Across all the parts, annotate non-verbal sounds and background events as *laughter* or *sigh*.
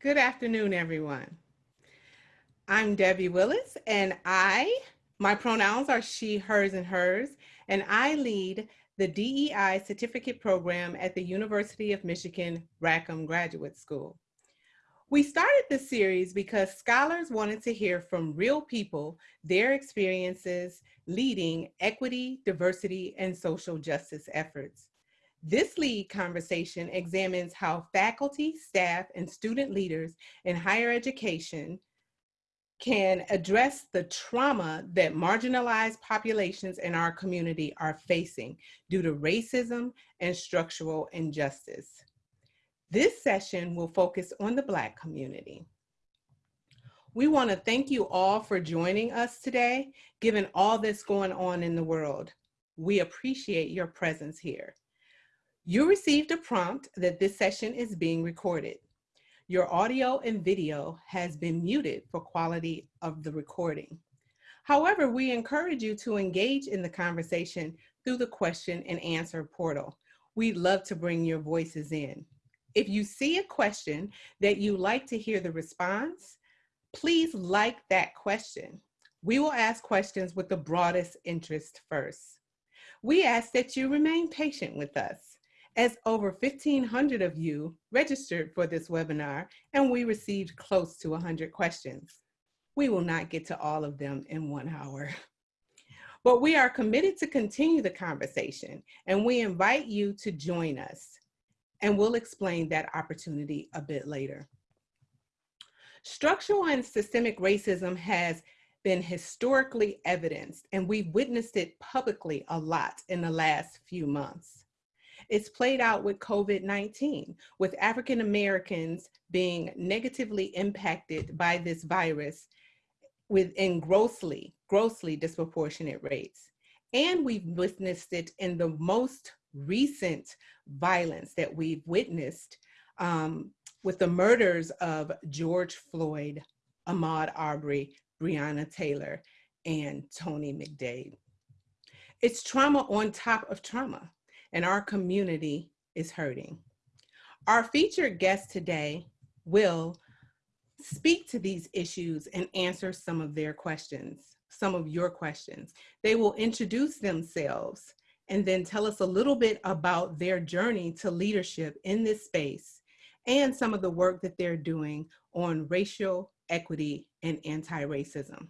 Good afternoon, everyone. I'm Debbie Willis, and I, my pronouns are she, hers, and hers, and I lead the DEI certificate program at the University of Michigan Rackham Graduate School. We started this series because scholars wanted to hear from real people their experiences leading equity, diversity, and social justice efforts. This lead conversation examines how faculty, staff, and student leaders in higher education can address the trauma that marginalized populations in our community are facing due to racism and structural injustice. This session will focus on the Black community. We want to thank you all for joining us today, given all that's going on in the world. We appreciate your presence here. You received a prompt that this session is being recorded. Your audio and video has been muted for quality of the recording. However, we encourage you to engage in the conversation through the question and answer portal. We'd love to bring your voices in. If you see a question that you like to hear the response, please like that question. We will ask questions with the broadest interest first. We ask that you remain patient with us as over 1,500 of you registered for this webinar and we received close to 100 questions. We will not get to all of them in one hour. *laughs* But we are committed to continue the conversation and we invite you to join us and we'll explain that opportunity a bit later. Structural and systemic racism has been historically evidenced and we've witnessed it publicly a lot in the last few months. It's played out with COVID-19, with African Americans being negatively impacted by this virus within grossly, grossly disproportionate rates. And we've witnessed it in the most recent violence that we've witnessed um, with the murders of George Floyd, Ahmaud Arbery, Breonna Taylor, and Tony McDade. It's trauma on top of trauma and our community is hurting. Our featured guest today will speak to these issues and answer some of their questions, some of your questions. They will introduce themselves and then tell us a little bit about their journey to leadership in this space and some of the work that they're doing on racial equity and anti-racism.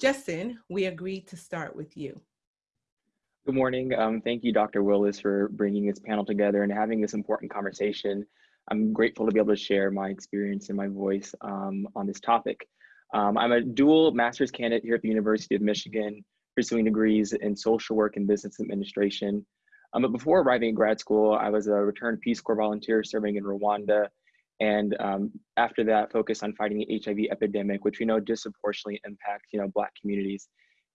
Justin, we agreed to start with you. Good morning. Um, thank you, Dr. Willis, for bringing this panel together and having this important conversation. I'm grateful to be able to share my experience and my voice um, on this topic. Um, I'm a dual master's candidate here at the University of Michigan, pursuing degrees in social work and business administration. Um, but before arriving at grad school, I was a returned Peace Corps volunteer serving in Rwanda. And um, after that, focused on fighting the HIV epidemic, which we know disproportionately impacts, you know, Black communities.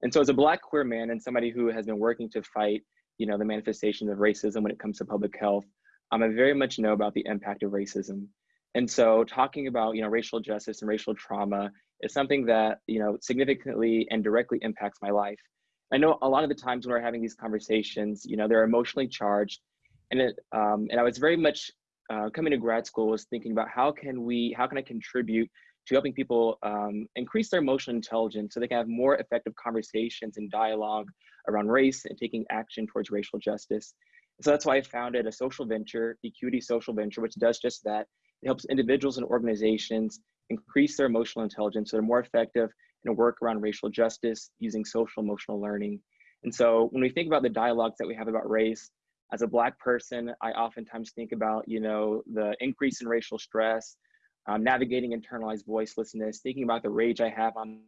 And so as a black queer man and somebody who has been working to fight, you know, the manifestations of racism when it comes to public health, um, I very much know about the impact of racism. And so talking about, you know, racial justice and racial trauma is something that, you know, significantly and directly impacts my life. I know a lot of the times when we're having these conversations, you know, they're emotionally charged. And it, um, and I was very much uh, coming to grad school was thinking about how can we, how can I contribute to helping people um, increase their emotional intelligence so they can have more effective conversations and dialogue around race and taking action towards racial justice. So that's why I founded a social venture, Equity Social Venture, which does just that. It helps individuals and organizations increase their emotional intelligence so they're more effective in a work around racial justice using social emotional learning. And so when we think about the dialogues that we have about race, as a black person, I oftentimes think about, you know, the increase in racial stress, um, navigating internalized voicelessness, thinking about the rage I have on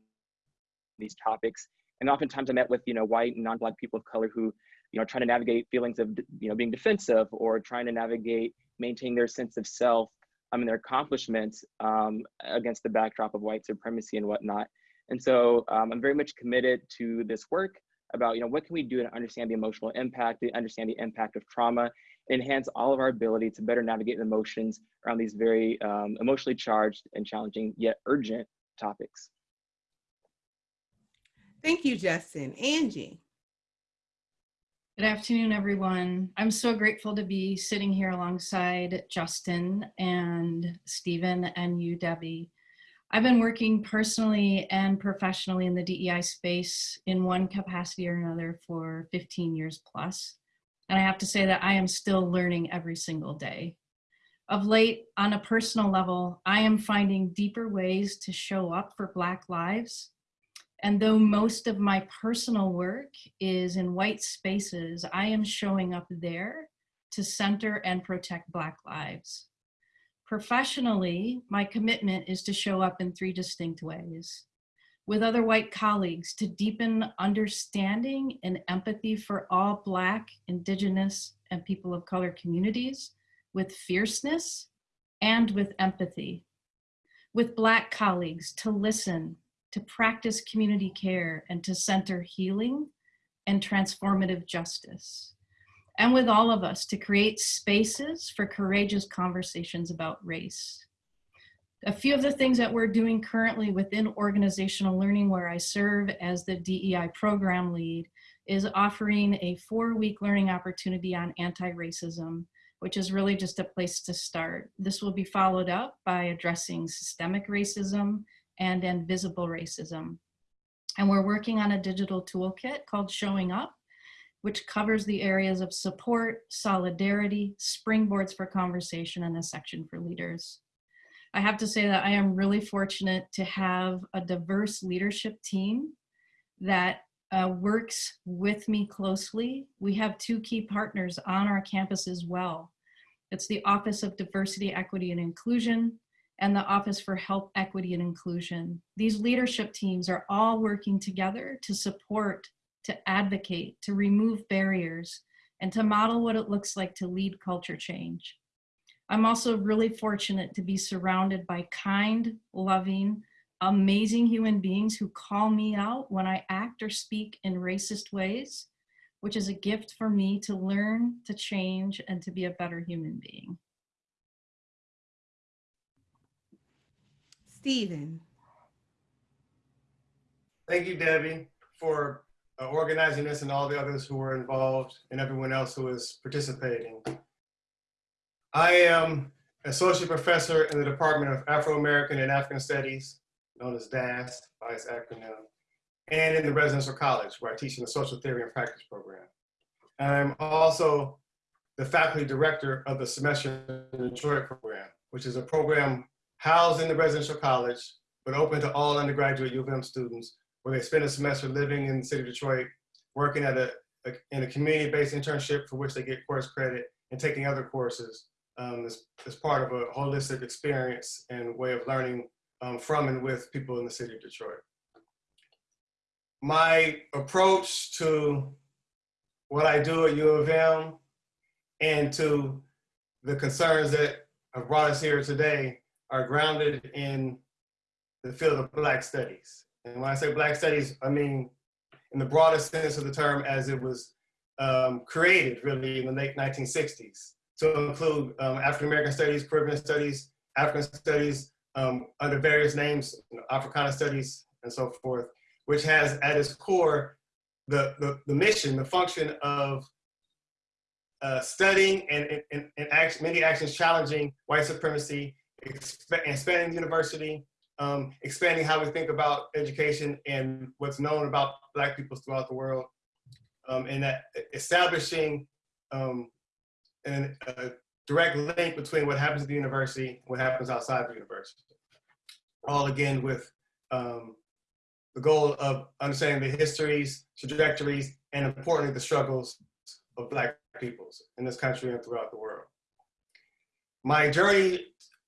these topics. And oftentimes I met with, you know, white and non-black people of color who, you know, trying to navigate feelings of, you know, being defensive or trying to navigate maintain their sense of self I mean, their accomplishments um, against the backdrop of white supremacy and whatnot. And so um, I'm very much committed to this work about, you know, what can we do to understand the emotional impact, to understand the impact of trauma, enhance all of our ability to better navigate emotions around these very um, emotionally charged and challenging yet urgent topics. Thank you, Justin. Angie. Good afternoon, everyone. I'm so grateful to be sitting here alongside Justin and Stephen and you, Debbie. I've been working personally and professionally in the DEI space in one capacity or another for 15 years plus. And I have to say that I am still learning every single day. Of late, on a personal level, I am finding deeper ways to show up for Black lives and though most of my personal work is in white spaces, I am showing up there to center and protect Black lives. Professionally, my commitment is to show up in three distinct ways. With other white colleagues to deepen understanding and empathy for all Black, Indigenous, and people of color communities with fierceness and with empathy. With Black colleagues to listen to practice community care and to center healing and transformative justice. And with all of us to create spaces for courageous conversations about race. A few of the things that we're doing currently within organizational learning where I serve as the DEI program lead is offering a four week learning opportunity on anti-racism, which is really just a place to start. This will be followed up by addressing systemic racism and invisible racism. And we're working on a digital toolkit called Showing Up, which covers the areas of support, solidarity, springboards for conversation, and a section for leaders. I have to say that I am really fortunate to have a diverse leadership team that uh, works with me closely. We have two key partners on our campus as well. It's the Office of Diversity, Equity, and Inclusion, and the Office for Health Equity and Inclusion. These leadership teams are all working together to support, to advocate, to remove barriers, and to model what it looks like to lead culture change. I'm also really fortunate to be surrounded by kind, loving, amazing human beings who call me out when I act or speak in racist ways, which is a gift for me to learn, to change, and to be a better human being. Stephen. Thank you, Debbie, for uh, organizing this and all the others who were involved and everyone else who is participating. I am associate professor in the Department of Afro-American and African Studies, known as DAAS by its acronym, and in the residential college where I teach in the social theory and practice program. I'm also the faculty director of the Semester in Detroit program, which is a program housed in the residential college, but open to all undergraduate U of M students, where they spend a semester living in the city of Detroit, working at a, a in a community-based internship for which they get course credit, and taking other courses um, as, as part of a holistic experience and way of learning um, from and with people in the city of Detroit. My approach to what I do at U of M and to the concerns that have brought us here today are grounded in the field of Black studies. And when I say Black studies, I mean in the broadest sense of the term as it was um, created really in the late 1960s to include um, African American studies, Caribbean studies, African studies um, under various names, you know, Africana studies, and so forth, which has at its core the, the, the mission, the function of uh, studying and, and, and many actions challenging white supremacy expanding the university, um, expanding how we think about education and what's known about Black people throughout the world, um, and that establishing um, an, a direct link between what happens at the university and what happens outside the university. All again with um, the goal of understanding the histories, trajectories, and importantly, the struggles of Black peoples in this country and throughout the world. My journey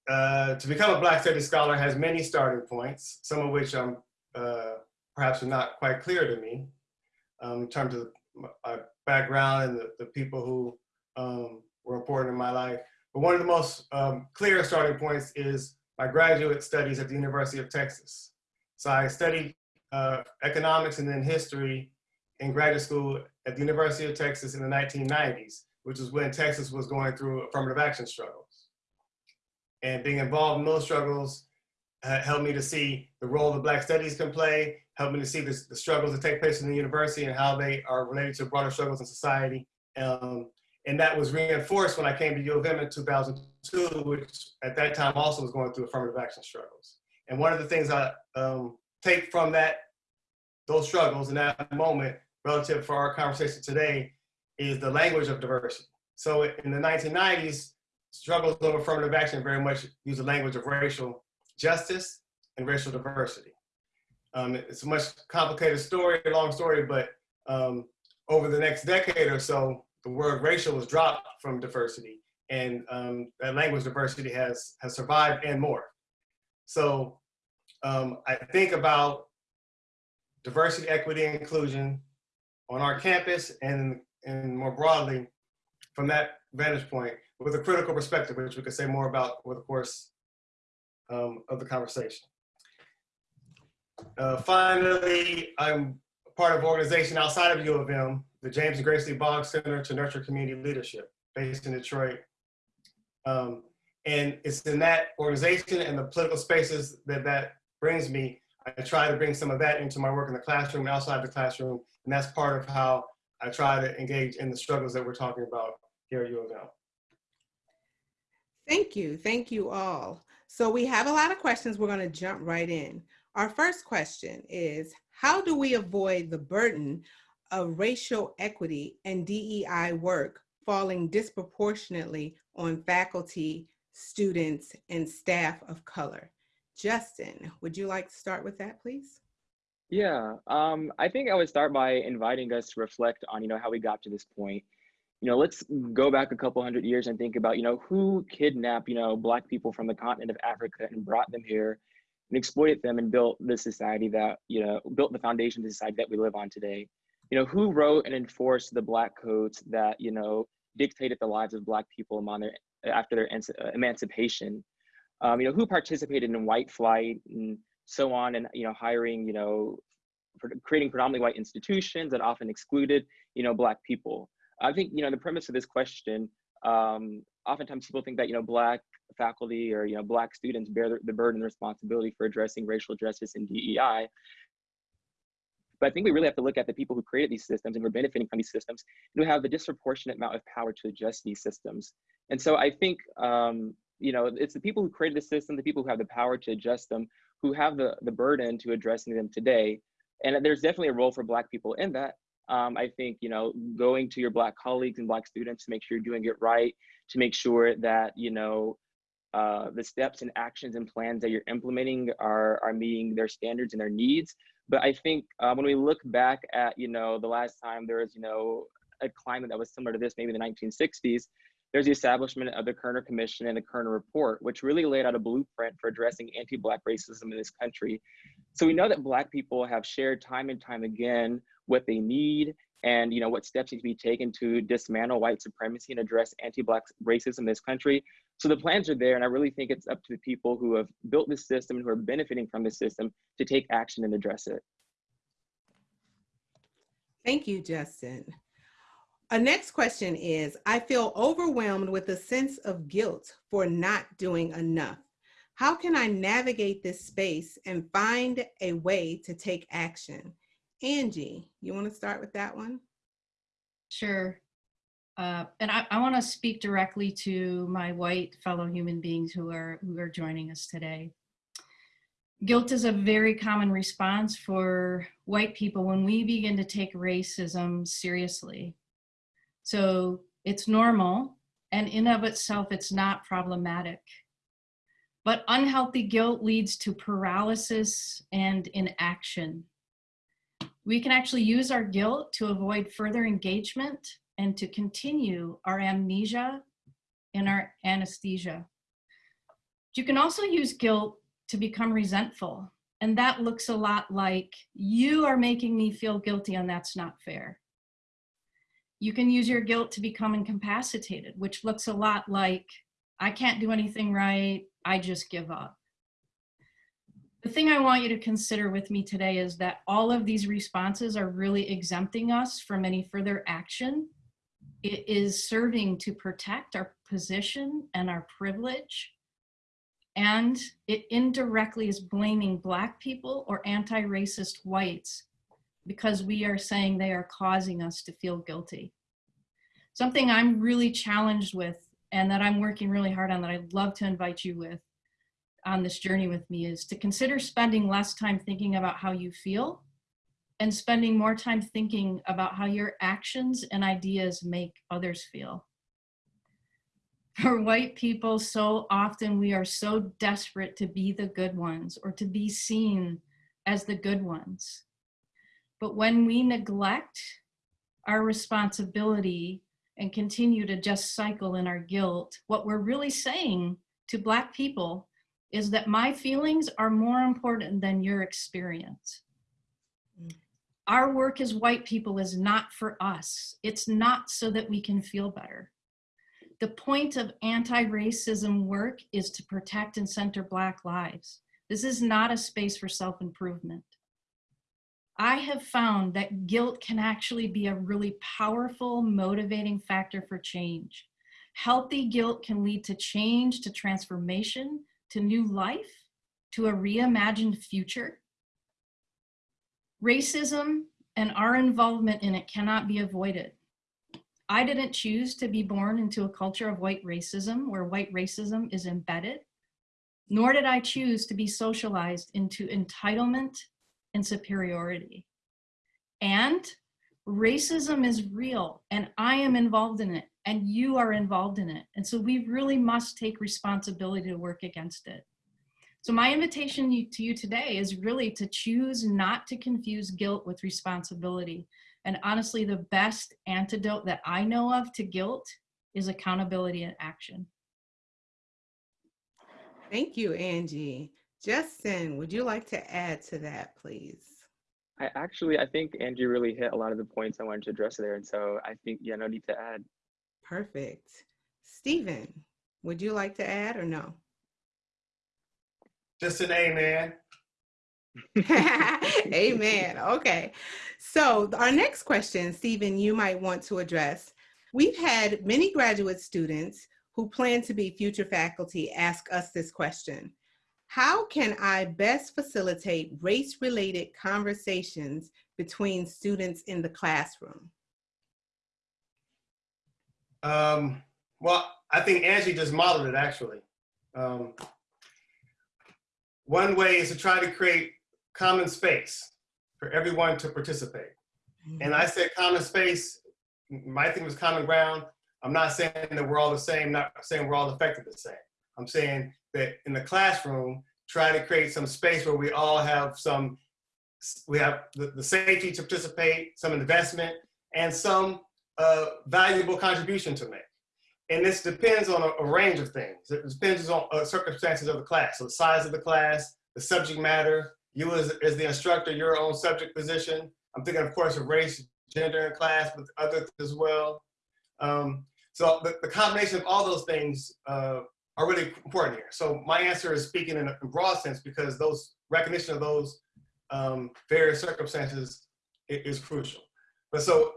uh, to become a Black Studies scholar has many starting points, some of which um, uh, perhaps are not quite clear to me um, in terms of my background and the, the people who um, were important in my life. But one of the most um, clear starting points is my graduate studies at the University of Texas. So I studied uh, economics and then history in graduate school at the University of Texas in the 1990s, which is when Texas was going through affirmative action struggles. and being involved in those struggles uh, helped me to see the role that Black Studies can play helped me to see the, the struggles that take place in the university and how they are related to broader struggles in society. Um, and that was reinforced when I came to U of M in 2002, which at that time also was going through affirmative action struggles. And one of the things I um, take from that, those struggles in that moment relative for our conversation today is the language of diversity. So in the 1990s, struggles of affirmative action very much use the language of racial justice and racial diversity. Um, it's a much complicated story, a long story, but um, over the next decade or so, the word racial was dropped from diversity and um, that language diversity has, has survived and more. So um, I think about diversity, equity, and inclusion on our campus and, and more broadly from that vantage point with a critical perspective, which we could say more about over the course um, of the conversation. Uh, finally, I'm part of an organization outside of U of M, the James and Grace Lee Boggs Center to Nurture Community Leadership, based in Detroit. Um, and it's in that organization and the political spaces that that brings me. I try to bring some of that into my work in the classroom and outside the classroom. And that's part of how I try to engage in the struggles that we're talking about here at U of M. Thank you. Thank you all. So we have a lot of questions. We're going to jump right in. Our first question is, how do we avoid the burden of racial equity and DEI work falling disproportionately on faculty, students, and staff of color? Justin, would you like to start with that, please? Yeah, um, I think I would start by inviting us to reflect on, you know, how we got to this point. You know, let's go back a couple hundred years and think about, you know, who kidnapped, you know, Black people from the continent of Africa and brought them here and exploited them and built the society that, you know, built the foundation of the society that we live on today. You know, who wrote and enforced the Black codes that, you know, dictated the lives of Black people among their, after their emancipation? Um, you know, who participated in white flight and so on and, you know, hiring, you know, creating predominantly white institutions that often excluded, you know, Black people. I think, you know, the premise of this question, um, oftentimes people think that, you know, Black faculty or, you know, Black students bear the, the burden and responsibility for addressing racial justice and DEI. But I think we really have to look at the people who created these systems and were benefiting from these systems and who have a disproportionate amount of power to adjust these systems. And so I think, um, you know, it's the people who created the system, the people who have the power to adjust them, who have the, the burden to addressing them today. And there's definitely a role for Black people in that. Um, I think, you know, going to your Black colleagues and Black students to make sure you're doing it right, to make sure that, you know, uh, the steps and actions and plans that you're implementing are, are meeting their standards and their needs. But I think uh, when we look back at, you know, the last time there was, you know, a climate that was similar to this, maybe the 1960s, there's the establishment of the Kerner Commission and the Kerner Report, which really laid out a blueprint for addressing anti-Black racism in this country. So we know that Black people have shared time and time again what they need and you know what steps need to be taken to dismantle white supremacy and address anti-black racism in this country so the plans are there and i really think it's up to the people who have built this system and who are benefiting from this system to take action and address it thank you justin a next question is i feel overwhelmed with a sense of guilt for not doing enough how can i navigate this space and find a way to take action Angie, you want to start with that one? Sure. Uh, and I, I want to speak directly to my white fellow human beings who are who are joining us today. Guilt is a very common response for white people when we begin to take racism seriously. So it's normal, and in of itself, it's not problematic. But unhealthy guilt leads to paralysis and inaction we can actually use our guilt to avoid further engagement and to continue our amnesia and our anesthesia. You can also use guilt to become resentful. And that looks a lot like, you are making me feel guilty and that's not fair. You can use your guilt to become incapacitated, which looks a lot like, I can't do anything right, I just give up. The thing I want you to consider with me today is that all of these responses are really exempting us from any further action. It is serving to protect our position and our privilege. and it indirectly is blaming Black people or anti-racist whites because we are saying they are causing us to feel guilty. Something I'm really challenged with and that I'm working really hard on that I'd love to invite you with on this journey with me is to consider spending less time thinking about how you feel and spending more time thinking about how your actions and ideas make others feel. *laughs* For white people, so often we are so desperate to be the good ones or to be seen as the good ones. But when we neglect our responsibility and continue to just cycle in our guilt, what we're really saying to Black people is that my feelings are more important than your experience. Our work as white people is not for us. It's not so that we can feel better. The point of anti-racism work is to protect and center Black lives. This is not a space for self-improvement. I have found that guilt can actually be a really powerful motivating factor for change. Healthy guilt can lead to change, to transformation, to new life, to a reimagined future. Racism and our involvement in it cannot be avoided. I didn't choose to be born into a culture of white racism where white racism is embedded, nor did I choose to be socialized into entitlement and superiority. And racism is real and I am involved in it and you are involved in it. And so we really must take responsibility to work against it. So my invitation to you today is really to choose not to confuse guilt with responsibility. And honestly, the best antidote that I know of to guilt is accountability and action. Thank you, Angie. Justin, would you like to add to that, please? I actually, I think Angie really hit a lot of the points I wanted to address there. And so I think, yeah, no need to add. Perfect. Stephen, would you like to add or no? Just an amen. *laughs* Amen. Okay. So our next question, Stephen, you might want to address. We've had many graduate students who plan to be future faculty ask us this question. How can I best facilitate race-related conversations between students in the classroom? Um, well, I think Angie just modeled it actually. Um, one way is to try to create common space for everyone to participate. And I said common space, my thing was common ground. I'm not saying that we're all the same, not saying we're all affected the same. I'm saying that in the classroom, try to create some space where we all have some, we have the, the safety to participate, some investment, and some uh, valuable contribution to make. And this depends on a, a range of things. It depends on uh, circumstances of the class. So the size of the class, the subject matter, you as, as the instructor, your own subject position. I'm thinking, of course, of race, gender in class, but others as well. Um, so the, the, combination of all those things uh, are really important here. So my answer is speaking in a broad sense because those recognition of those um, various circumstances is, is crucial. But so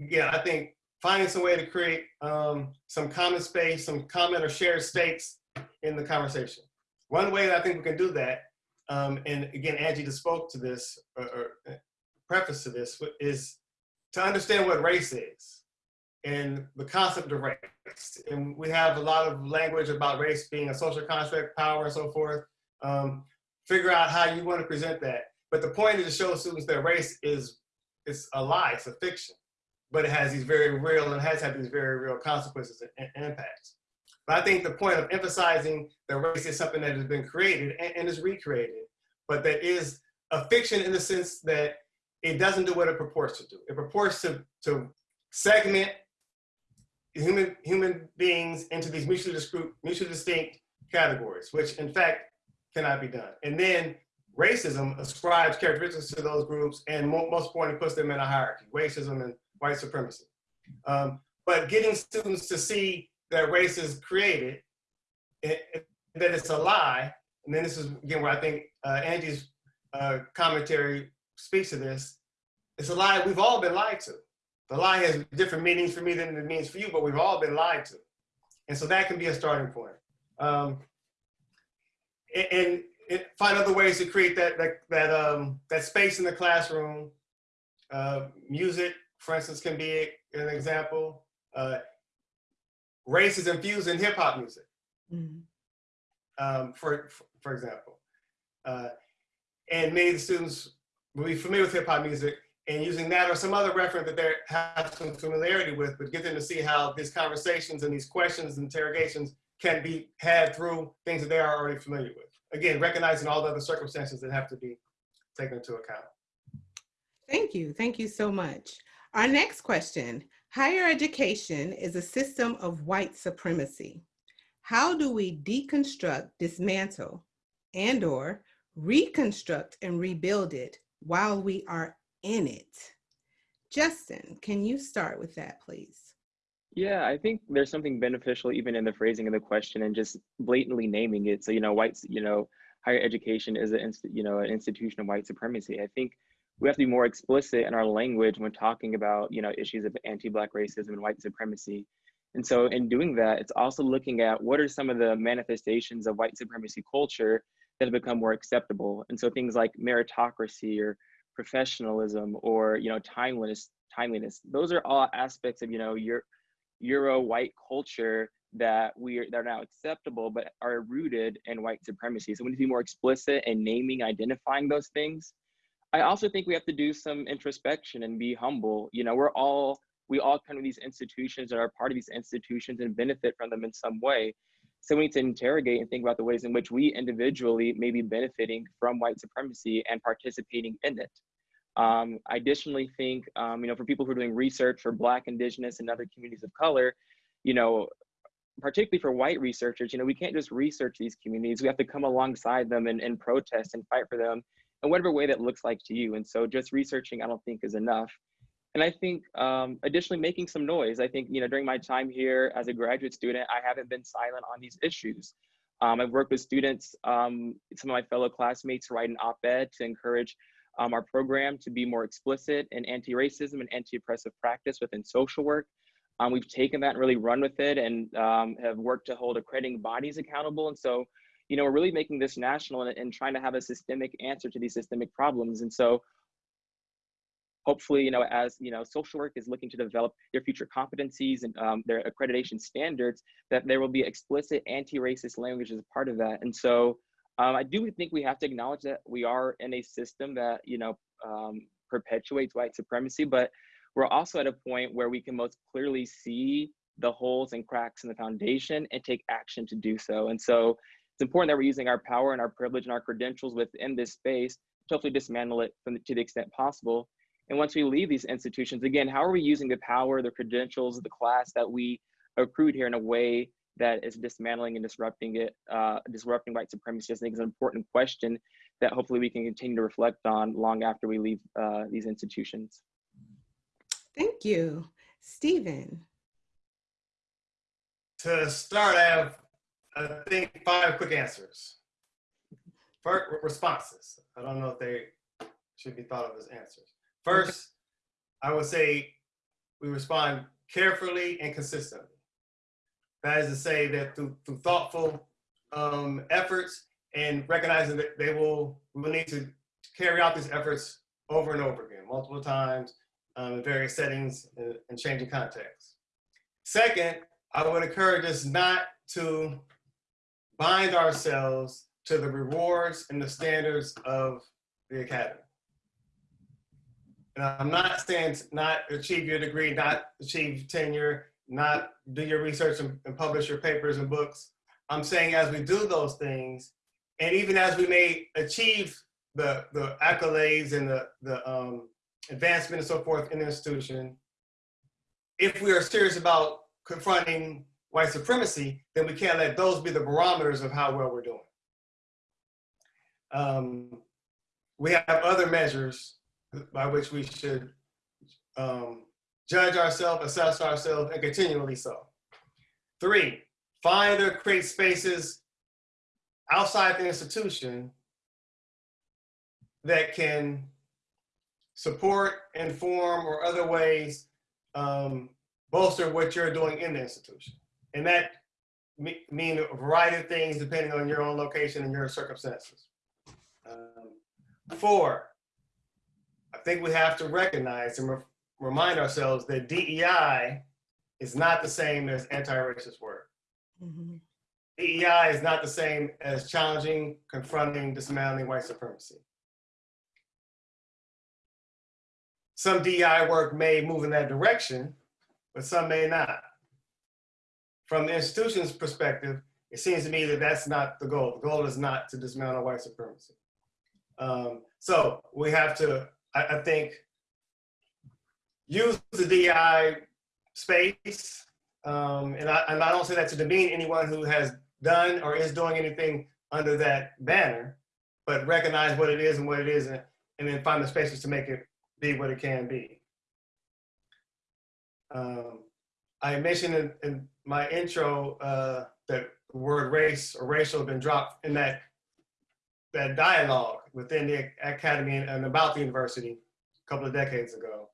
again, I think finding some way to create um, some common space, some common or shared stakes in the conversation. One way that I think we can do that, um, and again, Angie just spoke to this, or, or uh, preface to this, is to understand what race is and the concept of race. And we have a lot of language about race being a social construct, power, and so forth. Um, figure out how you want to present that. But the point is to show students that race is it's a lie, it's a fiction but it has these very real and has had these very real consequences and, and impacts. But I think the point of emphasizing that race is something that has been created and, and is recreated, but that is a fiction in the sense that it doesn't do what it purports to do. It purports to, to segment human, human beings into these mutually distinct, mutually distinct categories, which in fact cannot be done. And then racism ascribes characteristics to those groups and most importantly puts them in a hierarchy, racism and white supremacy. Um, but getting students to see that race is created, and, that it's a lie, and then this is again where I think uh, Angie's uh, commentary speaks to this, it's a lie we've all been lied to. The lie has different meanings for me than it means for you, but we've all been lied to. And so that can be a starting point. Um, and, and, and find other ways to create that that that um that space in the classroom. Uh, music, for instance, can be an example. Uh, race is infused in hip hop music, Mhm. um, for for example, uh, and many of the students will be familiar with hip hop music and using that or some other reference that they have some familiarity with, but get them to see how these conversations and these questions and interrogations can be had through things that they are already familiar with. Again, recognizing all the other circumstances that have to be taken into account. Thank you. Thank you so much. Our next question Higher education is a system of white supremacy. How do we deconstruct, dismantle, and or reconstruct and rebuild it while we are in it? Justin, can you start with that, please? Yeah, I think there's something beneficial even in the phrasing of the question and just blatantly naming it. So, you know, whites, you know, higher education is an, you know, an institution of white supremacy. I think we have to be more explicit in our language when talking about, you know, issues of anti-black racism and white supremacy. And so in doing that, it's also looking at what are some of the manifestations of white supremacy culture that have become more acceptable. And so things like meritocracy or professionalism or, you know, timeliness, timeliness, those are all aspects of, you know, your Euro white culture that we are that are now acceptable, but are rooted in white supremacy. So we need to be more explicit in naming, identifying those things. I also think we have to do some introspection and be humble. You know, we're all we all come to these institutions and are part of these institutions and benefit from them in some way. So we need to interrogate and think about the ways in which we individually may be benefiting from white supremacy and participating in it. Um, I additionally think, um, you know, for people who are doing research for Black, Indigenous, and other communities of color, you know, particularly for white researchers, you know, we can't just research these communities. We have to come alongside them and, and protest and fight for them in whatever way that looks like to you. And so just researching, I don't think is enough. And I think um, additionally making some noise. I think, you know, during my time here as a graduate student, I haven't been silent on these issues. Um, I've worked with students, um, some of my fellow classmates write an op-ed to encourage um, our program to be more explicit in anti-racism and anti-oppressive practice within social work. Um, we've taken that and really run with it and um, have worked to hold accrediting bodies accountable. And so, you know, we're really making this national and, and trying to have a systemic answer to these systemic problems. And so hopefully, you know, as, you know, social work is looking to develop their future competencies and um, their accreditation standards, that there will be explicit anti-racist language as part of that. And so um, I do think we have to acknowledge that we are in a system that, you know, um, perpetuates white supremacy, but we're also at a point where we can most clearly see the holes and cracks in the foundation and take action to do so. And so it's important that we're using our power and our privilege and our credentials within this space to hopefully dismantle it from the, to the extent possible. And once we leave these institutions, again, how are we using the power, the credentials, the class that we accrued here in a way that is dismantling and disrupting it, uh, disrupting white supremacy, I think is an important question that hopefully we can continue to reflect on long after we leave uh, these institutions. Thank you. Stephen. To start, I have, I think, five quick answers. First, responses. I don't know if they should be thought of as answers. First, I would say we respond carefully and consistently. That is to say that through, through thoughtful um, efforts and recognizing that they will, will need to carry out these efforts over and over again, multiple times, um, in various settings and, and changing contexts. Second, I would encourage us not to bind ourselves to the rewards and the standards of the academy. And I'm not saying not achieve your degree, not achieve tenure, not do your research and, and publish your papers and books. I'm saying as we do those things, and even as we may achieve the, the accolades and the, the um, advancement and so forth in the institution, if we are serious about confronting white supremacy, then we can't let those be the barometers of how well we're doing. Um, we have other measures by which we should um, judge ourselves, assess ourselves, and continually so. Three, find or create spaces outside the institution that can support, inform, or other ways um, bolster what you're doing in the institution. And that me- mean a variety of things depending on your own location and your circumstances. Um, Four, I think we have to recognize and re- remind ourselves that DEI is not the same as anti-racist work. Mhm. DEI is not the same as challenging, confronting, dismantling white supremacy. Some DEI work may move in that direction, but some may not. From the institution's perspective, it seems to me that that's not the goal. The goal is not to dismantle white supremacy. Um, so we have to, I, I think, use the DI space. Um, and, I, and I don't say that to demean anyone who has done or is doing anything under that banner, but recognize what it is and what it isn't, and then find the spaces to make it be what it can be. Um, I mentioned in, in my intro uh, that the word race or racial has been dropped in that that dialogue within the academy and about the university a couple of decades ago.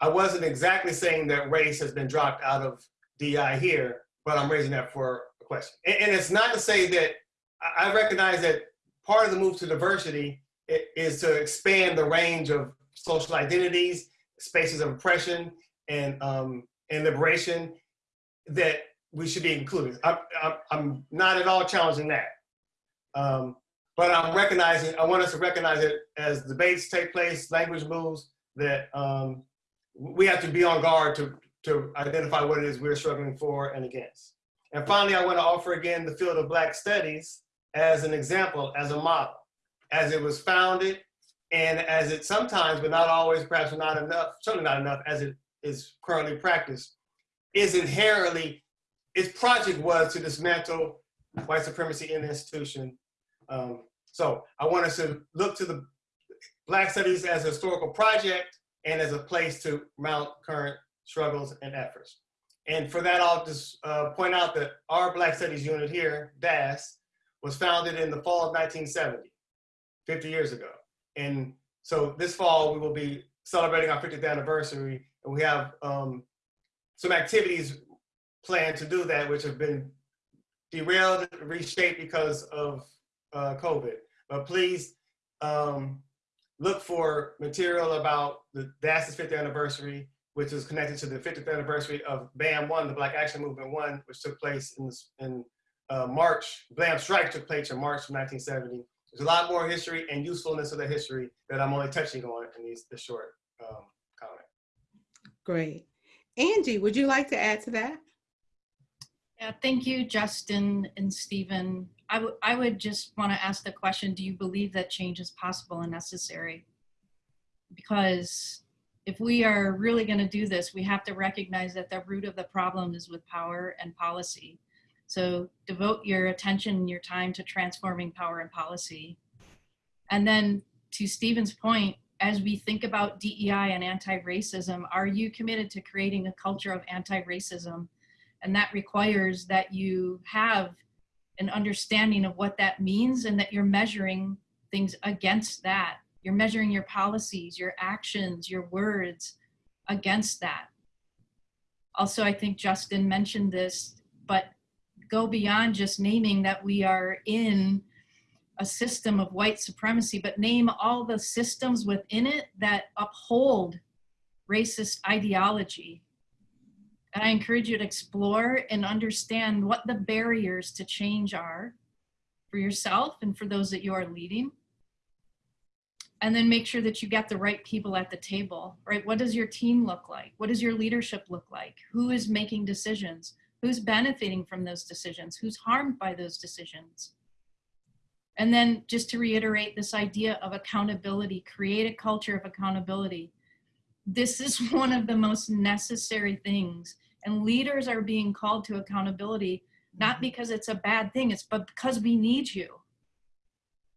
I wasn't exactly saying that race has been dropped out of DI here, but I'm raising that for a question. And, and it's not to say that I I recognize that part of the move to diversity is to expand the range of social identities, spaces of oppression, and um, and liberation that we should be included. I'm, I'm, I'm not at all challenging that. Um, but I'm recognizing, I want us to recognize it as debates take place, language moves, that um, we have to be on guard to, to identify what it is we're struggling for and against. And finally, I want to offer again the field of Black Studies as an example, as a model, as it was founded and as it sometimes, but not always, perhaps not enough, certainly not enough, as it is currently practiced, is inherently, its project was to dismantle white supremacy in the institution. Um, so I want us to look to the Black Studies as a historical project and as a place to mount current struggles and efforts. And for that, I'll just uh, point out that our Black Studies unit here, DAAS, was founded in the fall of 1970, 50 years ago. And so this fall, we will be celebrating our 50th anniversary, and we have um, some activities planned to do that, which have been derailed, reshaped because of uh, COVID. But please um, look for material about the DAAS's 50th anniversary, which is connected to the 50th anniversary of BAM 1, the Black Action Movement 1, which took place in, in uh, March. BAM Strike took place in March of 1970. There's a lot more history and usefulness of the history that I'm only touching on in these, short um. Great. Angie, would you like to add to that? Yeah, thank you, Justin and Stephen. I would I would just want to ask the question, do you believe that change is possible and necessary? Because if we are really going to do this, we have to recognize that the root of the problem is with power and policy. So devote your attention and your time to transforming power and policy. And then to Stephen's point, as we think about DEI and anti-racism, are you committed to creating a culture of anti-racism? And that requires that you have an understanding of what that means and that you're measuring things against that. You're measuring your policies, your actions, your words against that. Also, I think Justin mentioned this, but go beyond just naming that we are in a system of white supremacy, but name all the systems within it that uphold racist ideology. And I encourage you to explore and understand what the barriers to change are for yourself and for those that you are leading. And then make sure that you get the right people at the table, right? What does your team look like? What does your leadership look like? Who is making decisions? Who's benefiting from those decisions? Who's harmed by those decisions? And then just to reiterate this idea of accountability, create a culture of accountability. This is *laughs* one of the most necessary things. And leaders are being called to accountability, not mm-hmm. because it's a bad thing, it's but because we need you.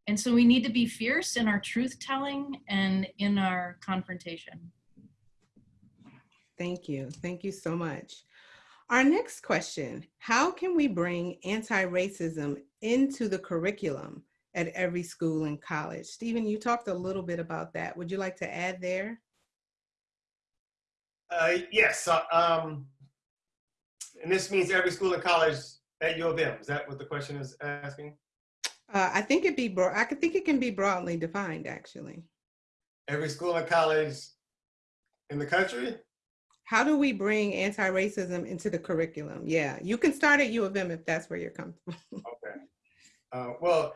And so we need to be fierce in our truth telling and in our confrontation. Thank you. Thank you so much. Our next question, how can we bring anti-racism into the curriculum at every school and college? Stephen, you talked a little bit about that. Would you like to add there? Uh, yes, uh, um, and this means every school and college at U of M? Is that what the question is asking? Uh, I think it be broad. I think it can be broadly defined, actually. Every school and college in the country? How do we bring anti-racism into the curriculum? Yeah, you can start at U of M if that's where you're comfortable. Okay. Uh, well,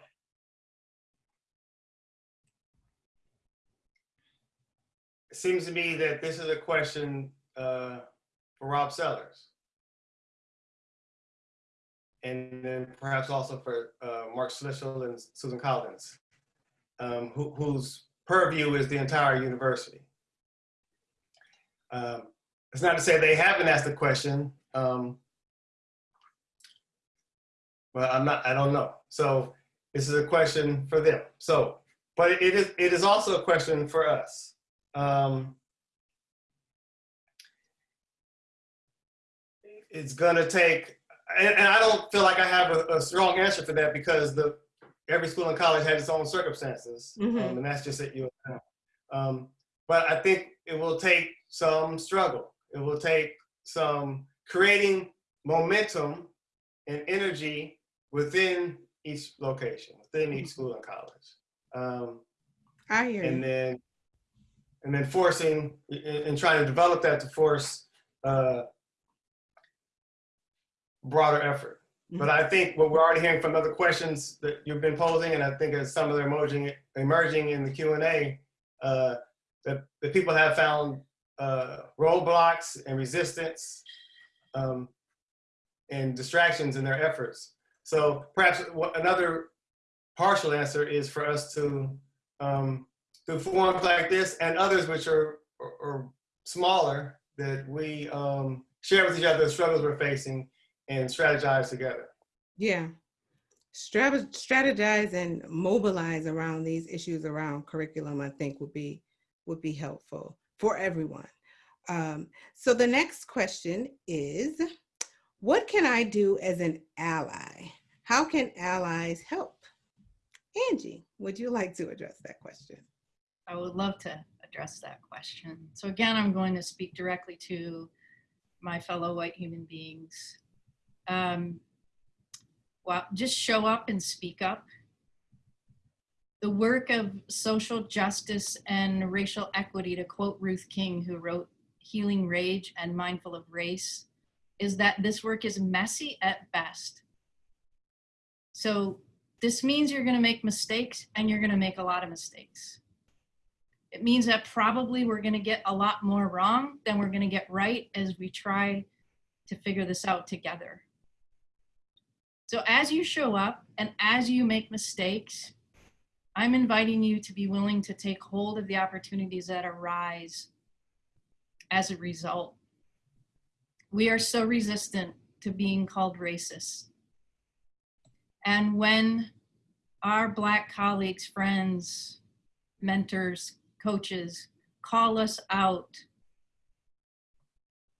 it seems to me that this is a question uh, for Rob Sellers. And then perhaps also for uh, Mark Schlissel and Susan Collins, um, who, whose purview is the entire university. Um, it's not to say they haven't asked the question. Um, I'm not, I don't know. So this is a question for them. So, but it is, it is also a question for us. Um, it's gonna take, and, and I don't feel like I have a, a strong answer for that because the, every school and college has its own circumstances. Mhm. Um, and that's just at U of M. Um, but I think it will take some struggle. It will take some creating momentum and energy within each location, within each school and college. Um, I hear and you. then, and then forcing, and trying to develop that to force uh, broader effort. But I think what we're already hearing from other questions that you've been posing, and I think as some of them emerging, emerging in the Q and A, uh, that the people have found uh, roadblocks and resistance um, and distractions in their efforts. So perhaps another partial answer is for us to um, through forums like this and others which are, are, are smaller that we um, share with each other the struggles we're facing and strategize together. Yeah. Strategize and mobilize around these issues around curriculum, I think would be would be helpful for everyone. Um, so the next question is, what can I do as an ally? How can allies help? Angie, would you like to address that question? I would love to address that question. So again, I'm going to speak directly to my fellow white human beings. Um, well, just show up and speak up. The work of social justice and racial equity, to quote Ruth King, who wrote Healing Rage and Mindful of Race, is that this work is messy at best. So this means you're going to make mistakes and you're going to make a lot of mistakes. It means that probably we're going to get a lot more wrong than we're going to get right as we try to figure this out together. So as you show up and as you make mistakes, I'm inviting you to be willing to take hold of the opportunities that arise as a result. We are so resistant to being called racist. And when our Black colleagues, friends, mentors, coaches call us out,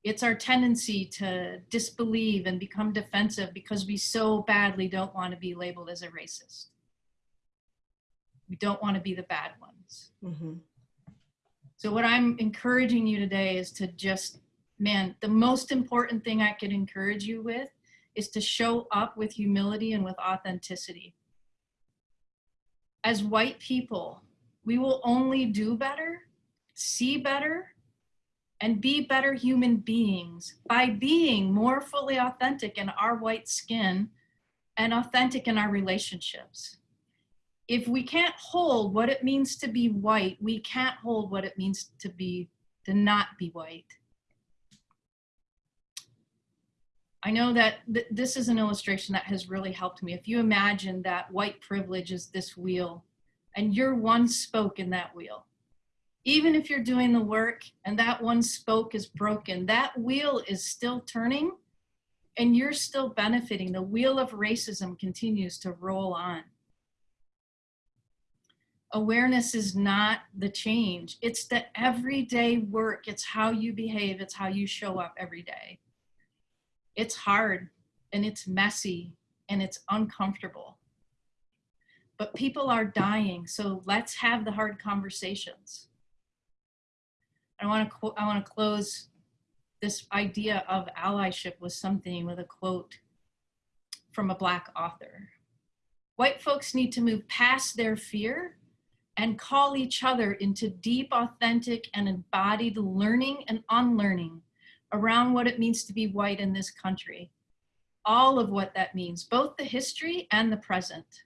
it's our tendency to disbelieve and become defensive because we so badly don't want to be labeled as a racist. We don't want to be the bad ones. Mhm. So, what I'm encouraging you today is to just, man, the most important thing I could encourage you with is to show up with humility and with authenticity. As white people, we will only do better, see better, and be better human beings by being more fully authentic in our white skin and authentic in our relationships. If we can't hold what it means to be white, we can't hold what it means to be to not be white. I know that th- this is an illustration that has really helped me. If you imagine that white privilege is this wheel and you're one spoke in that wheel, even if you're doing the work and that one spoke is broken, that wheel is still turning and you're still benefiting. The wheel of racism continues to roll on. Awareness is not the change, it's the everyday work. It's how you behave, it's how you show up every day. It's hard and it's messy and it's uncomfortable. But people are dying, so let's have the hard conversations. I want to I want to close this idea of allyship with something with a quote from a Black author. White folks need to move past their fear and call each other into deep, authentic, and embodied learning and unlearning around what it means to be white in this country. All of what that means, both the history and the present.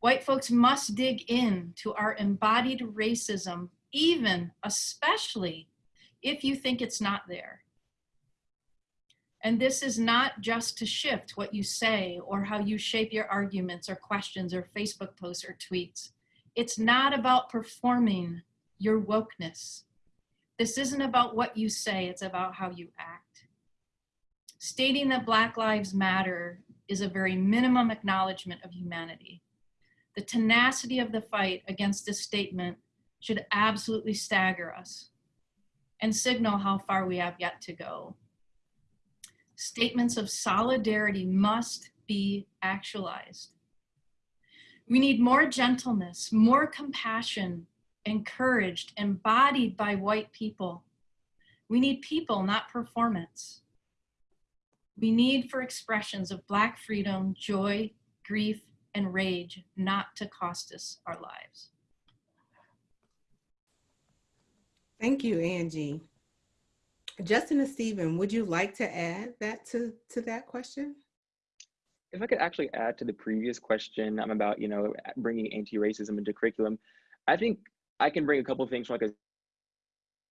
White folks must dig in to our embodied racism, even, especially, if you think it's not there. And this is not just to shift what you say or how you shape your arguments or questions or Facebook posts or tweets. It's not about performing your wokeness. This isn't about what you say, it's about how you act. Stating that Black Lives Matter is a very minimum acknowledgement of humanity. The tenacity of the fight against this statement should absolutely stagger us and signal how far we have yet to go. Statements of solidarity must be actualized. We need more gentleness, more compassion, encouraged, embodied by white people. We need people, not performance. We need for expressions of Black freedom, joy, grief, and rage not to cost us our lives. Thank you, Angie. Justin and Stephen, would you like to add that to, to that question? If I could actually add to the previous question I'm about, you know, bringing anti-racism into curriculum, I think I can bring a couple of things from like a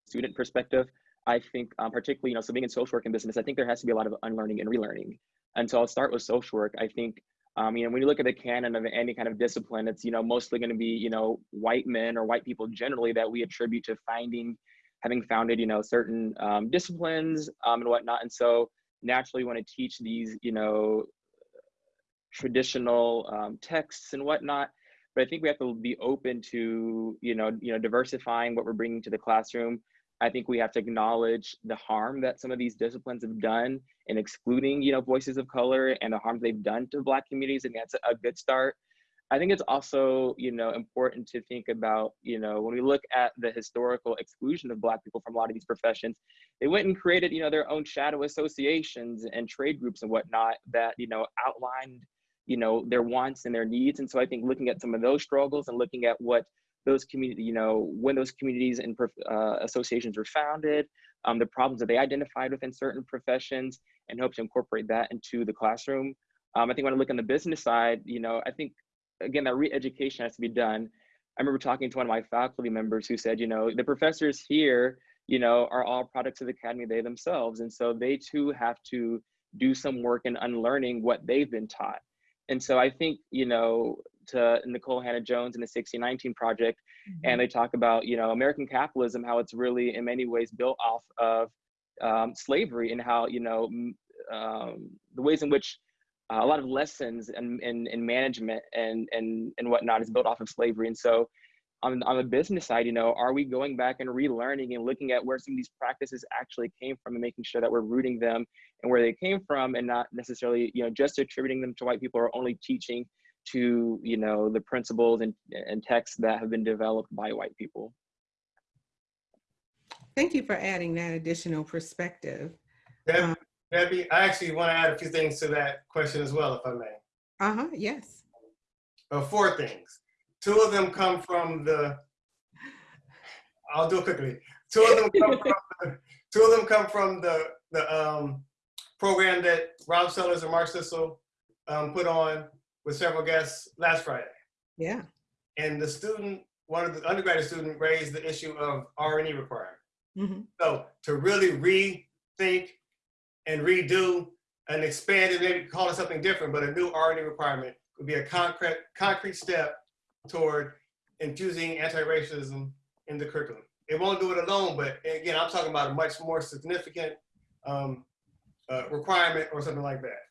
student perspective. I think um, particularly, you know, so being in social work and business, I think there has to be a lot of unlearning and relearning. And so I'll start with social work. I think, um, you know, when you look at the canon of any kind of discipline, it's, you know, mostly going to be, you know, white men or white people generally that we attribute to finding having founded, you know, certain um, disciplines um, and whatnot. And so naturally you want to teach these, you know, traditional um, texts and whatnot. But I think we have to be open to, you know, you know, diversifying what we're bringing to the classroom. I think we have to acknowledge the harm that some of these disciplines have done in excluding, you know, voices of color and the harm they've done to Black communities. And that's a good start. I think it's also, you know, important to think about, you know, when we look at the historical exclusion of Black people from a lot of these professions, they went and created, you know, their own shadow associations and trade groups and whatnot that, you know, outlined, you know, their wants and their needs. And so I think looking at some of those struggles and looking at what those community, you know, when those communities and uh, associations were founded, um, the problems that they identified within certain professions, and hope to incorporate that into the classroom. Um, I think when I look on the business side, you know, I think again, that re-education has to be done. I remember talking to one of my faculty members who said, you know, the professors here, you know, are all products of the academy they themselves. And so they too have to do some work in unlearning what they've been taught. And so I think, you know, to Nikole Hannah-Jones in the 1619 project, mm-hmm. and they talk about, you know, American capitalism, how it's really in many ways built off of um, slavery and how, you know, um, the ways in which uh, a lot of lessons in, in, in management and, and, and whatnot is built off of slavery. And so on, on the business side, you know, are we going back and relearning and looking at where some of these practices actually came from and making sure that we're rooting them and where they came from and not necessarily, you know, just attributing them to white people or only teaching to, you know, the principles and, and texts that have been developed by white people. Thank you for adding that additional perspective. Um, Debbie, I actually want to add a few things to that question as well, if I may. Uh-huh, yes. Uh, four things. Two of them come from the, I'll do it quickly. Two of them come from the, *laughs* two of them come from the, the um, program that Rob Sellers and Mark Schlissel um, put on with several guests last Friday. Yeah. And the student, one of the undergraduate student raised the issue of R&E requirement. Mm -hmm. So to really rethink and redo and expand it, maybe call it something different, but a new R&E requirement would be a concrete, concrete step toward infusing anti-racism in the curriculum. It won't do it alone, but again, I'm talking about a much more significant um, uh, requirement or something like that.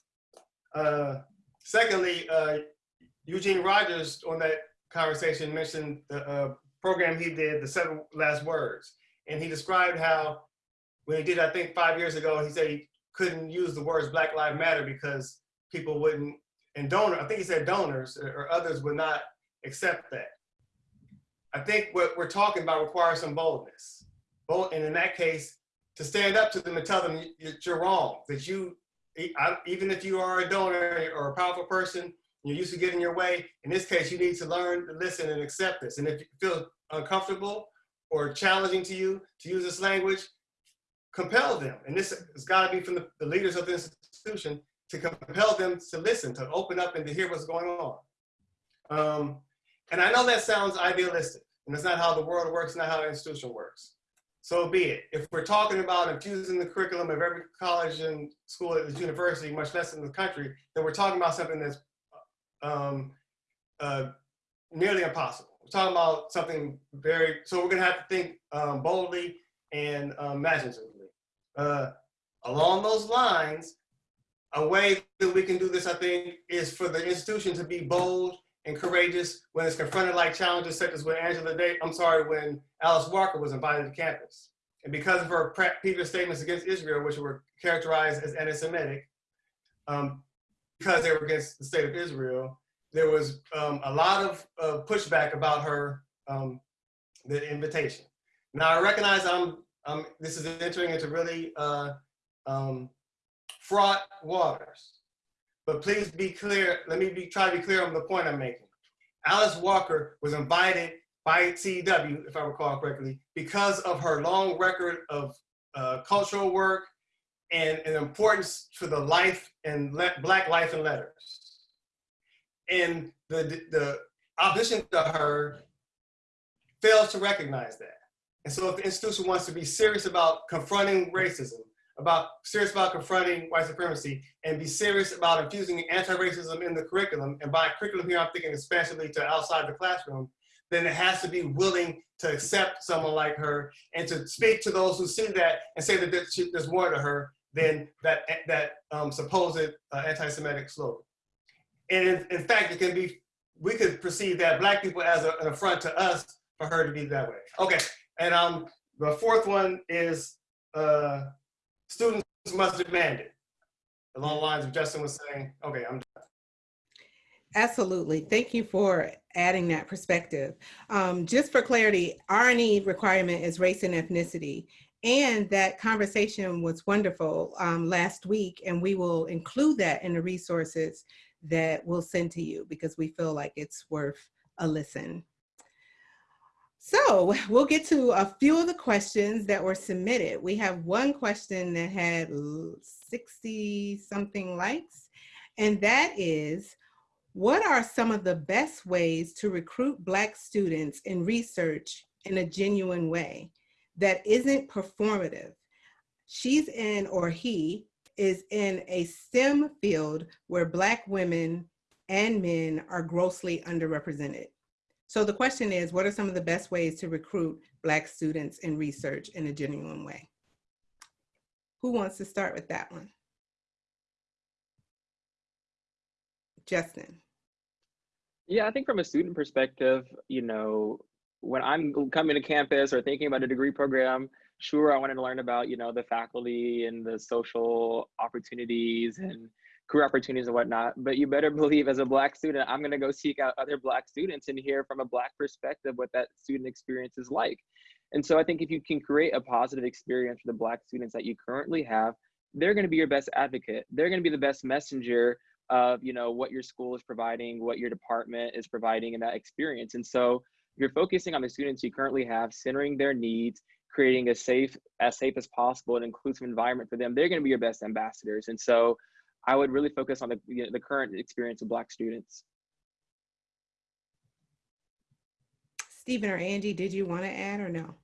Uh, secondly, uh, Eugene Rogers on that conversation mentioned the uh, program he did, the seven last words. And he described how when he did, I think five years ago, he said he couldn't use the words Black Lives Matter because people wouldn't, and donor, I think he said donors or others would not accept that. I think what we're talking about requires some boldness. Bold, and in that case, to stand up to them and tell them you're wrong, that you even if you are a donor or a powerful person, you're used to getting your way. In this case, you need to learn to listen and accept this. And if you feel uncomfortable or challenging to you to use this language, compel them. And this has got to be from the, the leaders of the institution to compel them to listen, to open up and to hear what's going on. Um, and I know that sounds idealistic, and that's not how the world works, not how the institution works. So be it. If we're talking about infusing the curriculum of every college and school at this university, much less in the country, then we're talking about something that's um, uh, nearly impossible. We're talking about something very, so we're gonna have to think um, boldly and um, imaginatively. Uh, along those lines, a way that we can do this, I think, is for the institution to be bold and courageous when it's confronted like challenges such as when Angela Day, I'm sorry, when Alice Walker was invited to campus. And because of her previous statements against Israel, which were characterized as anti-Semitic, um, because they were against the state of Israel, there was um, a lot of uh, pushback about her, um, the invitation. Now I recognize I'm, um, this is entering into really uh, um, fraught waters. But please be clear, let me be, try to be clear on the point I'm making. Alice Walker was invited by CEW, if I recall correctly, because of her long record of uh, cultural work and an importance to the life and Black life and letters. And the, the opposition to her fails to recognize that. And so if the institution wants to be serious about confronting racism, about serious about confronting white supremacy, and be serious about infusing anti-racism in the curriculum, and by curriculum here I'm thinking expansively to outside the classroom, then it has to be willing to accept someone like her and to speak to those who see that and say that there's more to her than that, that um, supposed uh, anti-Semitic slogan. And in, in, fact, it can be, we could perceive that black people as a, an affront to us for her to be that way. Okay, and um, the fourth one is uh, students must demand it. Along the lines of Justin was saying, okay, I'm done. Absolutely. Thank you for adding that perspective. Um, just for clarity, R&E requirement is race and ethnicity. And that conversation was wonderful um, last week, and we will include that in the resources that we'll send to you because we feel like it's worth a listen. So *laughs* we'll get to a few of the questions that were submitted. We have one question that had 60 something likes, and that is, what are some of the best ways to recruit Black students in research in a genuine way that isn't performative? She's in, or he is in a STEM field where Black women and men are grossly underrepresented. So the question is, what are some of the best ways to recruit Black students in research in a genuine way? Who wants to start with that one? Justin. Yeah, I think from a student perspective, you know, when I'm coming to campus or thinking about a degree program, sure, I wanted to learn about, you know, the faculty and the social opportunities and career opportunities and whatnot. But you better *laughs* believe as a Black student, I'm going to go seek out other Black students and hear from a Black perspective what that student experience is like. And so I think if you can create a positive experience for the Black students that you currently have, they're going to be your best advocate. They're going to be the best messenger of you know what your school is providing, what your department is providing in that experience. And so you're focusing on the students you currently have, centering their needs, creating a safe, as safe as possible, and inclusive environment for them. They're going to be your best ambassadors. And so I would really focus on the, you know, the current experience of Black students. Stephen or Angie, did you want to add or no?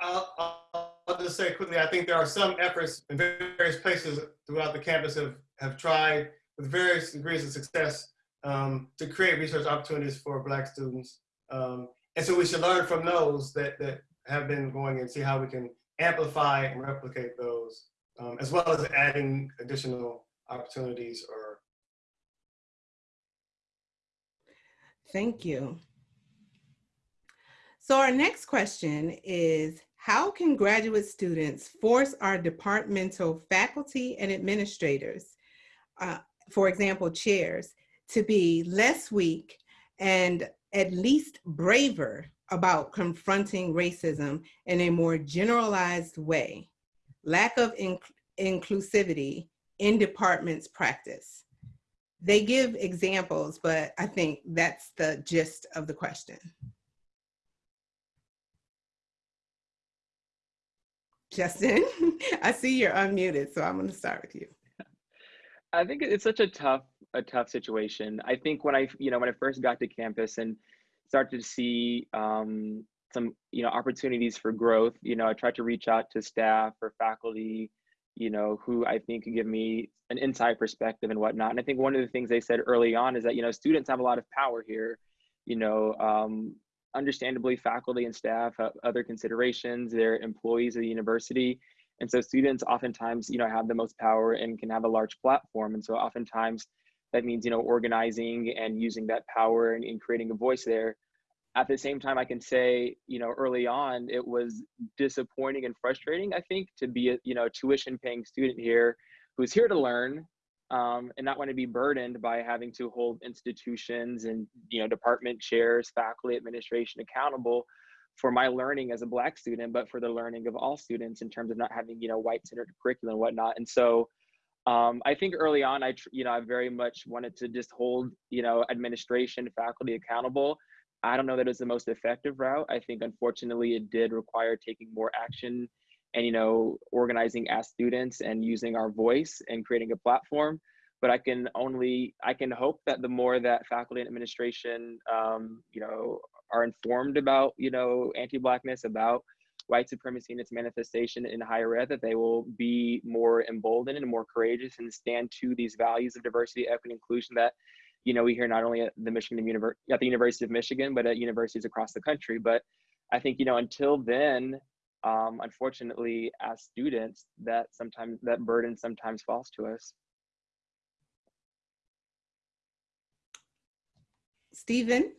I'll, I'll, just say quickly, I think there are some efforts in various places throughout the campus have, have tried with various degrees of success um, to create research opportunities for Black students. Um, and so we should learn from those that, that have been going and see how we can amplify and replicate those, um, as well as adding additional opportunities or Thank you. So our next question is, how can graduate students force our departmental faculty and administrators, uh, for example, chairs, to be less weak and at least braver about confronting racism in a more generalized way? Lack of inc inclusivity in departments practice? They give examples, but I think that's the gist of the question. Justin, *laughs* I see you're unmuted, so I'm going to start with you. I think it's such a tough, a tough situation. I think when I, you know, when I first got to campus and started to see um, some, you know, opportunities for growth, you know, I tried to reach out to staff or faculty, you know, who I think could give me an inside perspective and whatnot. And I think one of the things they said early on is that, you know, students have a lot of power here. You know, um, understandably, faculty and staff have other considerations. They're employees of the university and so students oftentimes, you know, have the most power and can have a large platform. And so oftentimes that means, you know, organizing and using that power and, and creating a voice there. At the same time, I can say, you know, early on, it was disappointing and frustrating, I think, to be a, you know, tuition paying student here who's here to learn um, and not want to be burdened by having to hold institutions and, you know, department chairs, faculty, administration accountable for my learning as a black student, but for the learning of all students in terms of not having, you know, white centered curriculum and whatnot. And so um, I think early on, I, you know, I very much wanted to just hold, you know, administration, faculty accountable. I don't know that it's the most effective route. I think unfortunately it did require taking more action and, you know, organizing as students and using our voice and creating a platform but I can only I can hope that the more that faculty and administration, um, you know, are informed about, you know, anti-blackness, about white supremacy and its manifestation in higher ed, that they will be more emboldened and more courageous and stand to these values of diversity, equity, and inclusion that, you know, we hear not only at the Michigan University, at the University of Michigan, but at universities across the country. But I think, you know, until then, um, unfortunately, as students, that sometimes that burden sometimes falls to us. Stephen?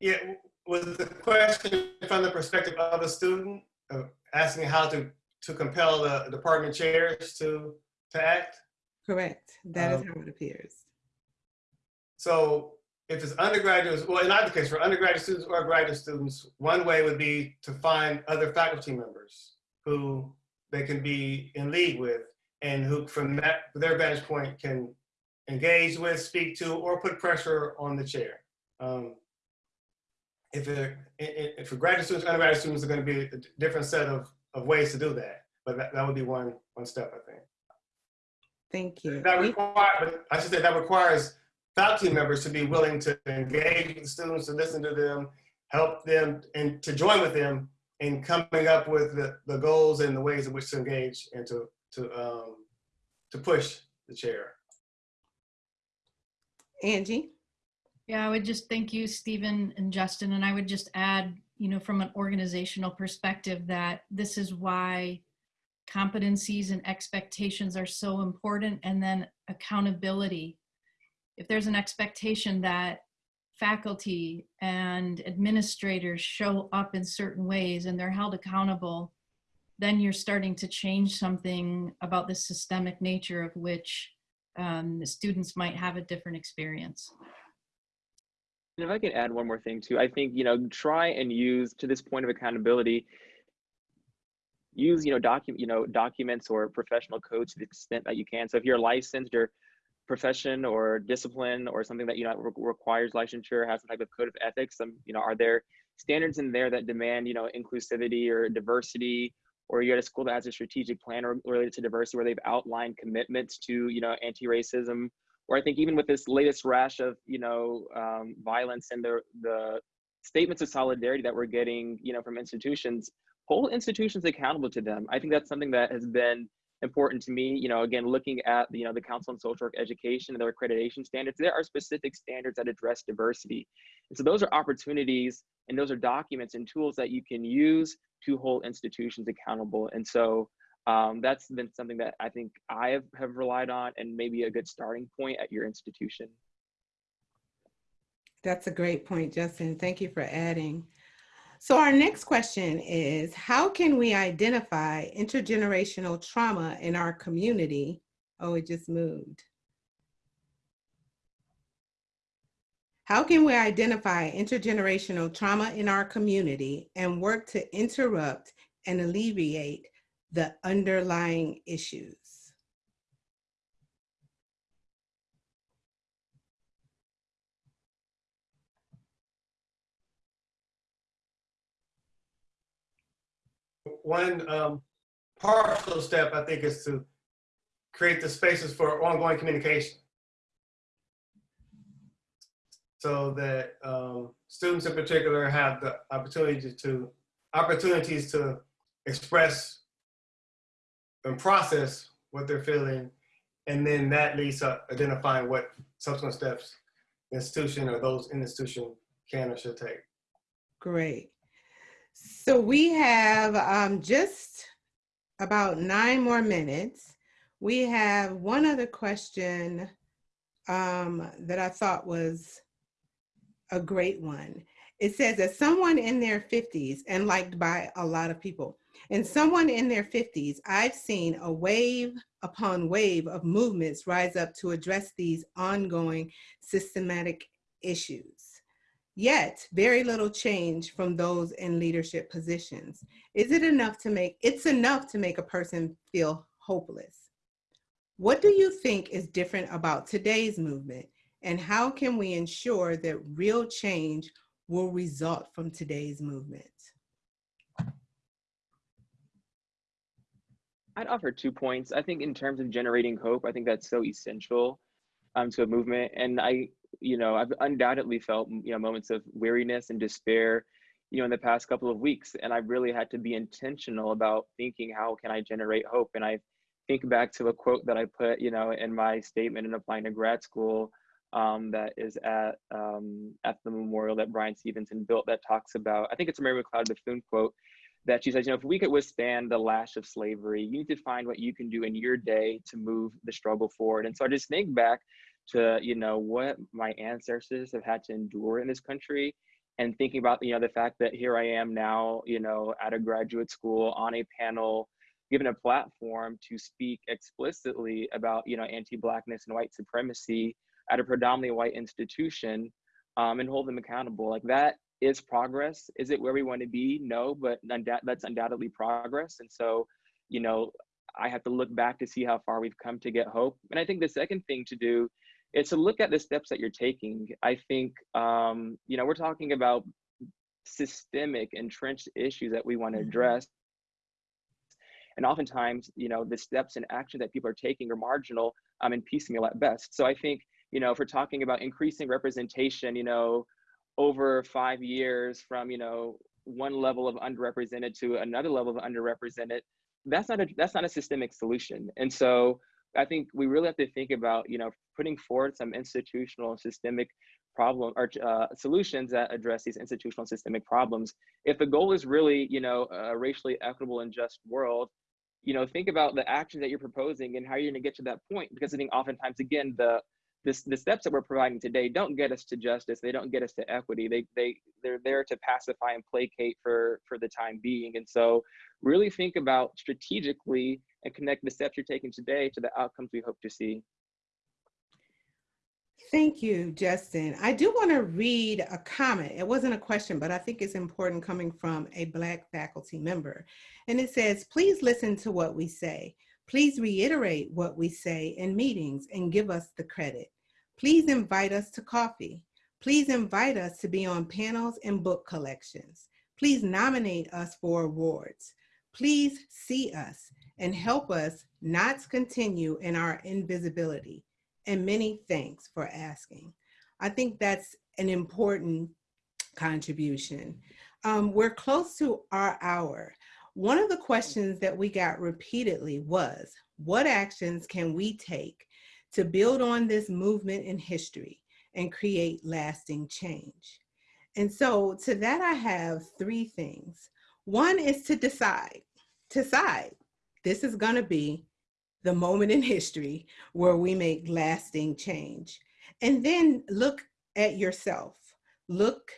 Yeah, was the question from the perspective of a student, uh, asking how to, to compel the department chairs to, to act? Correct. That is Um, how it appears. So if it's undergraduates, well, in either case, for undergraduate students or graduate students, one way would be to find other faculty members who they can be in league with and who from that, their vantage point can engage with, speak to, or put pressure on the chair. Um, if it, i- i- for graduate students, undergraduate students are going to be a different set of, of ways to do that. But that, that would be one, one step, I think. Thank you. That require, but I should say that requires faculty members to be willing to engage with students, to listen to them, help them, and to join with them in coming up with the, the goals and the ways in which to engage and to, to, um, to push the chair. Angie? Yeah, I would just thank you, Stephen and Justin, and I would just add, you know, from an organizational perspective, that this is why competencies and expectations are so important, and then accountability. If there's an expectation that faculty and administrators show up in certain ways and they're held accountable, then you're starting to change something about the systemic nature of which um, the students might have a different experience. And if I can add one more thing too, I think, you know, try and use to this point of accountability, use, you know, document, you know, documents or professional codes to the extent that you can. So if you're licensed or profession or discipline or something that, you know, re- requires licensure, has some type of code of ethics, some, you know, are there standards in there that demand, you know, inclusivity or diversity or you're at a school that has a strategic plan or related to diversity where they've outlined commitments to, you know, anti-racism or I think even with this latest rash of you know um, violence and the the statements of solidarity that we're getting you know from institutions, hold institutions accountable to them. I think that's something that has been important to me. You know, again, looking at you know the Council on Social Work Education and their accreditation standards, there are specific standards that address diversity, and so those are opportunities and those are documents and tools that you can use to hold institutions accountable. And so um, that's been something that I think I have, have relied on and maybe a good starting point at your institution. That's a great point, Justin. Thank you for adding. So our next question is, how can we identify intergenerational trauma in our community? Oh, it just moved. How can we identify intergenerational trauma in our community and work to interrupt and alleviate the underlying issues? One um, partial step, I think, is to create the spaces for ongoing communication. So that um, students in particular have the opportunity to, opportunities to express and process what they're feeling. And then that leads to identifying what subsequent steps the institution or those in the institution can or should take. Great. So we have um, just about nine more minutes. We have one other question um, that I thought was a great one. It says, that someone in their 50s and liked by a lot of people, and someone in their 50s, I've seen a wave upon wave of movements rise up to address these ongoing systematic issues. Yet, very little change from those in leadership positions. Is it enough to make, it's enough to make a person feel hopeless. What do you think is different about today's movement? And how can we ensure that real change will result from today's movement? I'd offer two points. I think in terms of generating hope, I think that's so essential um, to a movement. And I, you know, I've undoubtedly felt, you know, moments of weariness and despair, you know, in the past couple of weeks. And I've really had to be intentional about thinking, how can I generate hope? And I think back to a quote that I put, you know, in my statement in applying to grad school um, that is at um, at the memorial that Bryan Stevenson built that talks about, I think it's a Mary McLeod Bethune quote, that she says, you know, if we could withstand the lash of slavery, you need to find what you can do in your day to move the struggle forward. And so I just think back to, you know, what my ancestors have had to endure in this country and thinking about, you know, the fact that here I am now, you know, at a graduate school on a panel, given a platform to speak explicitly about, you know, anti-blackness and white supremacy at a predominantly white institution um, and hold them accountable. Like that is progress. Is it where we want to be? No, but that's undoubtedly progress. And so, you know, I have to look back to see how far we've come to get hope. And I think the second thing to do is to look at the steps that you're taking. I think, um, you know, we're talking about systemic, entrenched issues that we want to mm-hmm. address. And oftentimes, you know, the steps and action that people are taking are marginal um, and piecemeal at best. So I think, you know, if we're talking about increasing representation, you know, over five years from you know one level of underrepresented to another level of underrepresented that's not a that's not a systemic solution and so i think we really have to think about you know putting forward some institutional systemic problem or uh, solutions that address these institutional systemic problems if the goal is really you know a racially equitable and just world you know think about the actions that you're proposing and how you're going to get to that point because i think oftentimes again the this, the steps that we're providing today don't get us to justice. They don't get us to equity. They, they, they're there to pacify and placate for, for the time being. And so really think about strategically and connect the steps you're taking today to the outcomes we hope to see. Thank you, Justin. I do want to read a comment. It wasn't a question, but I think it's important coming from a Black faculty member. And it says, please listen to what we say. Please reiterate what we say in meetings and give us the credit. Please invite us to coffee. Please invite us to be on panels and book collections. Please nominate us for awards. Please see us and help us not continue in our invisibility. And many thanks for asking. I think that's an important contribution. Um, we're close to our hour. One of the questions that we got repeatedly was, what actions can we take to build on this movement in history and create lasting change? And so to that, I have three things. One is to decide, decide this is gonna be the moment in history where we make lasting change. And then look at yourself, look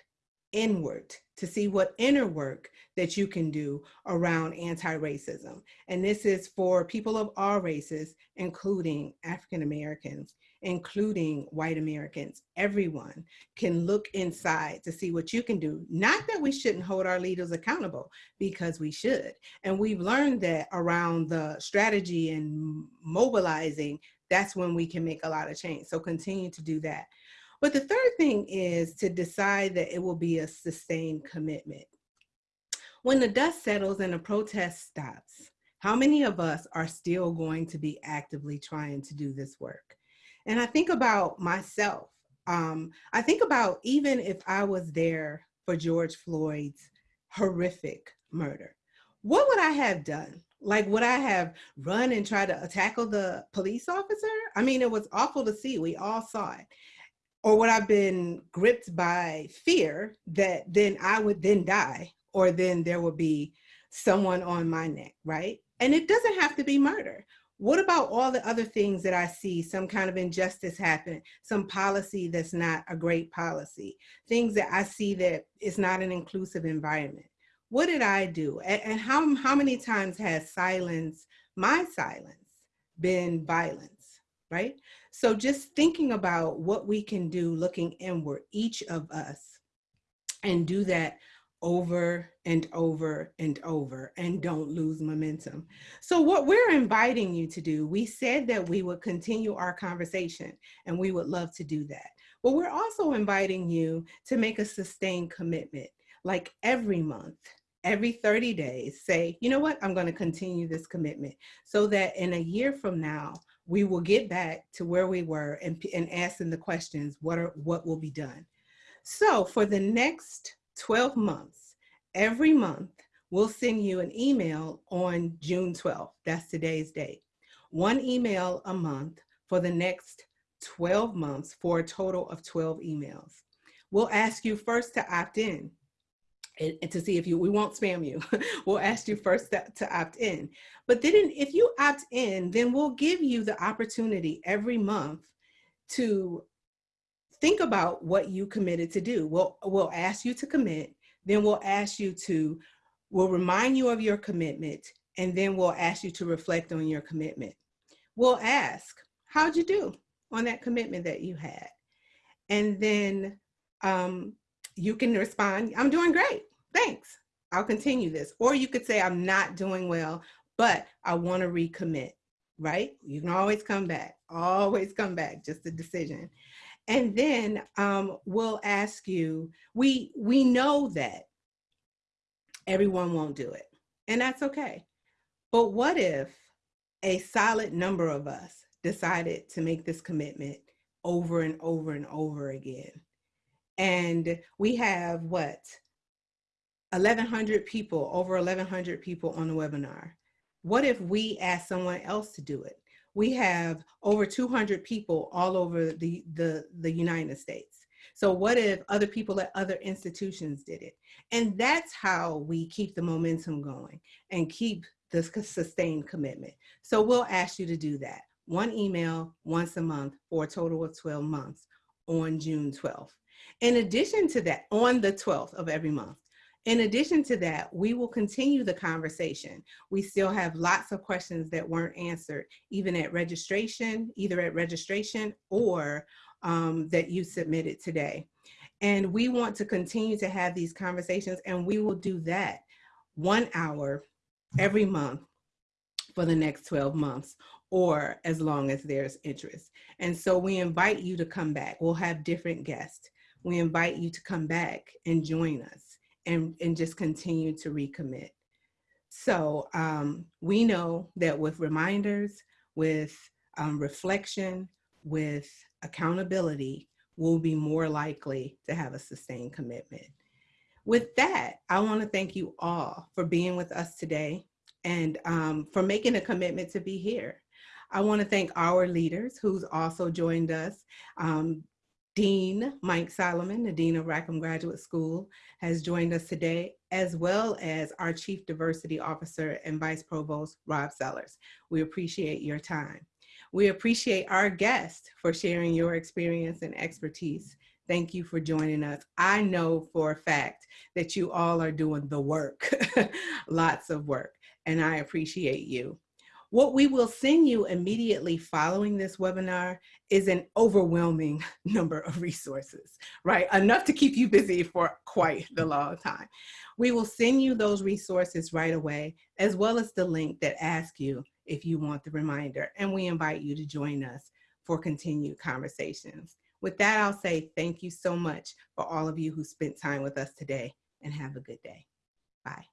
inward to see what inner work that you can do around anti-racism. And this is for people of all races, including African Americans, including white Americans. Everyone can look inside to see what you can do. Not that we shouldn't hold our leaders accountable, because we should. And we've learned that around the strategy and mobilizing, that's when we can make a lot of change. So continue to do that. But the third thing is to decide that it will be a sustained commitment. When the dust settles and the protest stops, how many of us are still going to be actively trying to do this work? And I think about myself. Um, I think about even if I was there for George Floyd's horrific murder, what would I have done? Like, would I have run and tried to tackle the police officer? I mean, it was awful to see. We all saw it. Or would I have been gripped by fear that then I would then die, or then there would be someone on my neck, right? And it doesn't have to be murder. What about all the other things that I see, some kind of injustice happen, some policy that's not a great policy, things that I see that is not an inclusive environment? What did I do? And, and how, how many times has silence, my silence, been violence, right? So just thinking about what we can do looking inward, each of us, and do that over and over and over and don't lose momentum. So what we're inviting you to do, we said that we would continue our conversation and we would love to do that. But we're also inviting you to make a sustained commitment, like every month, every 30 days, say, you know what, I'm gonna continue this commitment so that in a year from now, we will get back to where we were and, and asking the questions, what, are, what will be done? So for the next 12 months, every month, we'll send you an email on June 12th. That's today's date. One email a month for the next 12 months for a total of 12 emails. We'll ask you first to opt in and, to see if you, we won't spam you. *laughs* we'll ask you first to, to opt in. But then if you opt in, then we'll give you the opportunity every month to think about what you committed to do. We'll, we'll ask you to commit, then we'll ask you to, we'll remind you of your commitment, and then we'll ask you to reflect on your commitment. We'll ask, how'd you do on that commitment that you had? And then um, you can respond, I'm doing great, thanks. I'll continue this. Or you could say, I'm not doing well, but I wanna recommit, right? You can always come back, always come back, just a decision. And then um, we'll ask you, we, we know that everyone won't do it, and that's okay. But what if a solid number of us decided to make this commitment over and over and over again? And we have what? 1,100 people, over 1,100 people on the webinar. What if we ask someone else to do it? We have over 200 people all over the, the, the United States. So what if other people at other institutions did it? And that's how we keep the momentum going and keep this sustained commitment. So we'll ask you to do that. One email once a month for a total of 12 months on June 12th. In addition to that, on the 12th of every month, in addition to that, we will continue the conversation. We still have lots of questions that weren't answered, even at registration, either at registration or um, that you submitted today. And we want to continue to have these conversations and we will do that one hour every month for the next 12 months or as long as there's interest. And so we invite you to come back. We'll have different guests. We invite you to come back and join us and, and just continue to recommit. So um, we know that with reminders, with um, reflection, with accountability, we'll be more likely to have a sustained commitment. With that, I want to thank you all for being with us today and um, for making a commitment to be here. I want to thank our leaders who's also joined us. Um, Dean Mike Solomon, the Dean of Rackham Graduate School, has joined us today, as well as our Chief Diversity Officer and Vice Provost, Rob Sellers. We appreciate your time. We appreciate our guests for sharing your experience and expertise. Thank you for joining us. I know for a fact that you all are doing the work, *laughs* lots of work, and I appreciate you. What we will send you immediately following this webinar is an overwhelming *laughs* number of resources, right? Enough to keep you busy for quite the long time. We will send you those resources right away, as well as the link that asks you if you want the reminder. And we invite you to join us for continued conversations. With that, I'll say thank you so much for all of you who spent time with us today and have a good day. Bye.